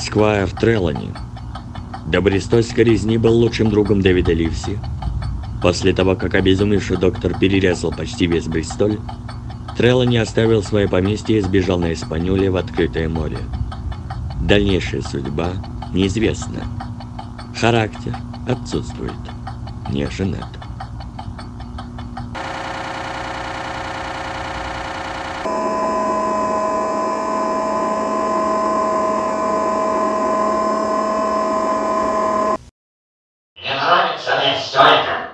Сквайр Трелани. До брестольской резни был лучшим другом Дэвида Ливси. После того, как обезумевший доктор перерезал почти весь Бристоль, Трелани оставил свое поместье и сбежал на Испанюле в открытое море. Дальнейшая судьба неизвестна. Характер отсутствует. Не женат. Мне нравится мне это.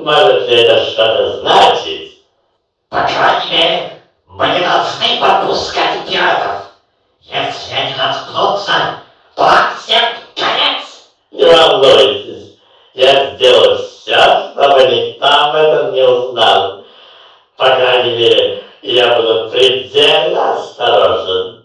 Может, это что-то значит? По крайней мере, мы не должны подпускать пиратов. Если они наткнутся, то нам всем конец. Не волнуйтесь, я сделаю все, чтобы никто об этом не узнал. По крайней мере, я буду предельно осторожен.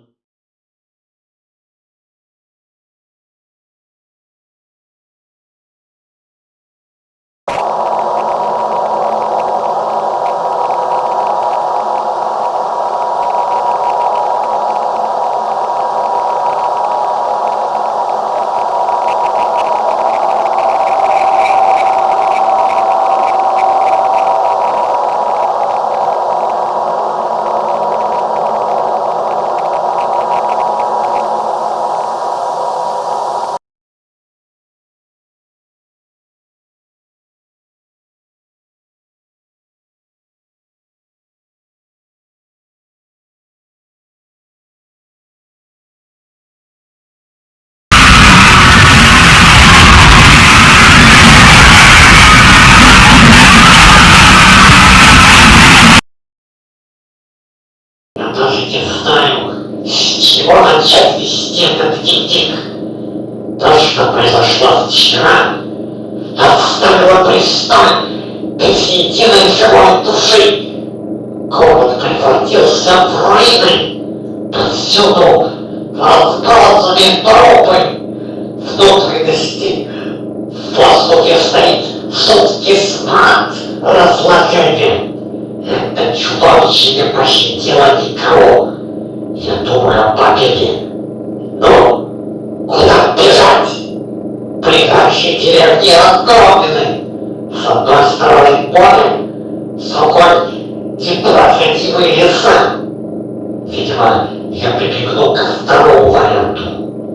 С чего начать вести этот дневник. То, что произошло вчера, оставило престоль без единой живой души. Город превратился в руины. Повсюду разбросаны трупы. Внутренности в воздухе стоит жуткий смрад разложения. Это чудовище не пощадило никого. Победе. Ну, куда бежать? Ближайшие деревни разгромлены. С одной стороны море, с другой непроходимые леса. Видимо, я варианту.